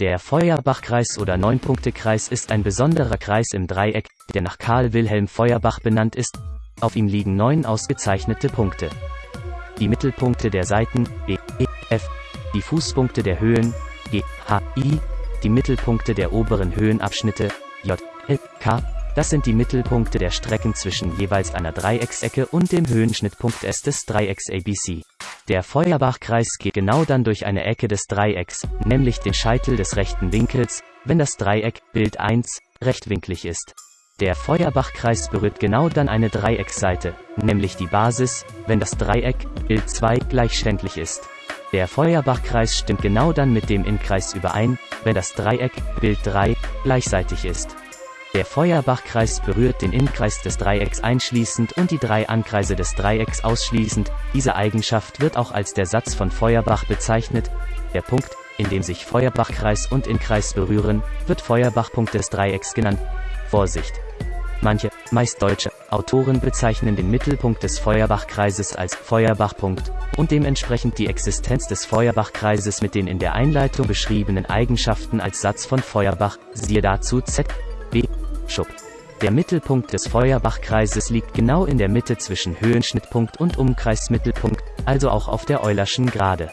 Der Feuerbach-Kreis oder Neunpunktekreis ist ein besonderer Kreis im Dreieck, der nach Karl Wilhelm Feuerbach benannt ist. Auf ihm liegen neun ausgezeichnete Punkte. Die Mittelpunkte der Seiten E, E, F, die Fußpunkte der Höhen G, H, I, die Mittelpunkte der oberen Höhenabschnitte J, L, K, das sind die Mittelpunkte der Strecken zwischen jeweils einer Dreiecksecke und dem Höhenschnittpunkt S des Dreiecks ABC. Der Feuerbach-Kreis geht genau dann durch eine Ecke des Dreiecks, nämlich den Scheitel des rechten Winkels, wenn das Dreieck, Bild 1, rechtwinklig ist. Der Feuerbach-Kreis berührt genau dann eine Dreiecksseite, nämlich die Basis, wenn das Dreieck, Bild 2, gleichständlich ist. Der Feuerbach-Kreis stimmt genau dann mit dem Innkreis überein, wenn das Dreieck, Bild 3, gleichseitig ist. Der Feuerbach-Kreis berührt den Innenkreis des Dreiecks einschließend und die drei Ankreise des Dreiecks ausschließend. Diese Eigenschaft wird auch als der Satz von Feuerbach bezeichnet. Der Punkt, in dem sich Feuerbach-Kreis und Innenkreis berühren, wird Feuerbach-Punkt des Dreiecks genannt. Vorsicht! Manche, meist deutsche, Autoren bezeichnen den Mittelpunkt des Feuerbach-Kreises als Feuerbach-Punkt und dementsprechend die Existenz des Feuerbach-Kreises mit den in der Einleitung beschriebenen Eigenschaften als Satz von Feuerbach, siehe dazu Z. B. Schub. Der Mittelpunkt des Feuerbach-Kreises liegt genau in der Mitte zwischen Höhenschnittpunkt und Umkreismittelpunkt, also auch auf der Eulerschen Gerade.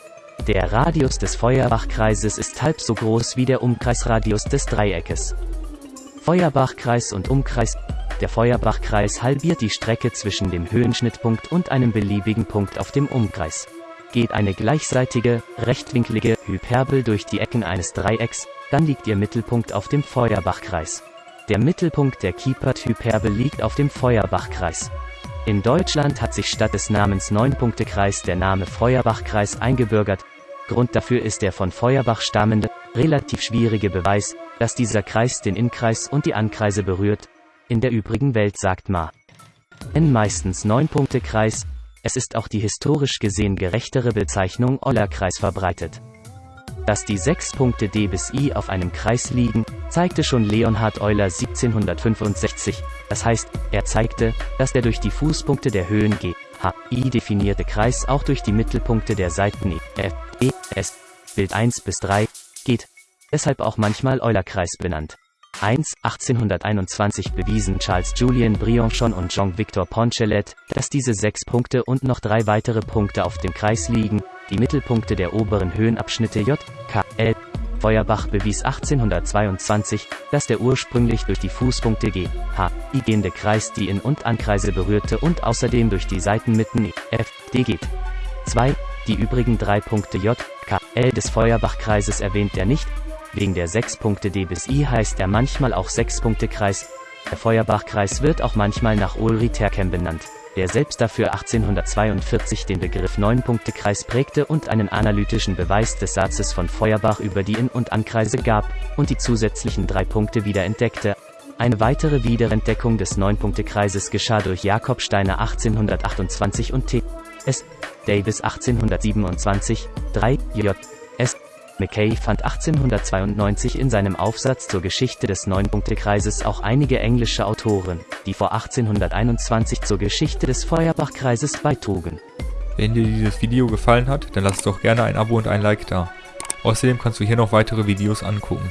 Der Radius des Feuerbach-Kreises ist halb so groß wie der Umkreisradius des Dreieckes. Feuerbach-Kreis und Umkreis Der Feuerbach-Kreis halbiert die Strecke zwischen dem Höhenschnittpunkt und einem beliebigen Punkt auf dem Umkreis. Geht eine gleichseitige, rechtwinklige Hyperbel durch die Ecken eines Dreiecks, dann liegt ihr Mittelpunkt auf dem Feuerbach-Kreis. Der Mittelpunkt der Kiepert-Hyperbel liegt auf dem Feuerbach-Kreis. In Deutschland hat sich statt des Namens Neunpunktekreis der Name Feuerbach-Kreis eingebürgert. Grund dafür ist der von Feuerbach stammende, relativ schwierige Beweis, dass dieser Kreis den Innkreis und die Ankreise berührt. In der übrigen Welt sagt ma. N meistens Neunpunktekreis. Es ist auch die historisch gesehen gerechtere Bezeichnung Eulerkreis verbreitet. Dass die sechs Punkte D bis I auf einem Kreis liegen, zeigte schon Leonhard Euler 1765, das heißt, er zeigte, dass der durch die Fußpunkte der Höhen G, H, I definierte Kreis auch durch die Mittelpunkte der Seiten E, F, E, S, Bild 1 bis 3, geht. Deshalb auch manchmal Eulerkreis benannt. 1. 1821 bewiesen Charles Julien Briançon und Jean-Victor Poncelet, dass diese sechs Punkte und noch drei weitere Punkte auf dem Kreis liegen, die Mittelpunkte der oberen Höhenabschnitte J, K. Feuerbach bewies 1822, dass der ursprünglich durch die Fußpunkte G, H, I gehende Kreis die In- und Ankreise berührte und außerdem durch die Seitenmitten E, F, D geht. 2. Die übrigen drei Punkte J, K, L des Feuerbach-Kreises erwähnt er nicht, Wegen der 6 Punkte D bis I heißt er manchmal auch 6-Punkte-Kreis. Der Feuerbach-Kreis wird auch manchmal nach Ulri Terkem benannt, der selbst dafür 1842 den Begriff 9-Punkte-Kreis prägte und einen analytischen Beweis des Satzes von Feuerbach über die In- und Ankreise gab und die zusätzlichen drei Punkte wiederentdeckte. Eine weitere Wiederentdeckung des 9-Punkte-Kreises geschah durch Jakob Steiner 1828 und T. S. Davis 1827, 3, J. Mackay fand 1892 in seinem Aufsatz zur Geschichte des Neunpunktekreises auch einige englische Autoren, die vor 1821 zur Geschichte des Feuerbach-Kreises beitrugen. Wenn dir dieses Video gefallen hat, dann lass doch gerne ein Abo und ein Like da. Außerdem kannst du hier noch weitere Videos angucken.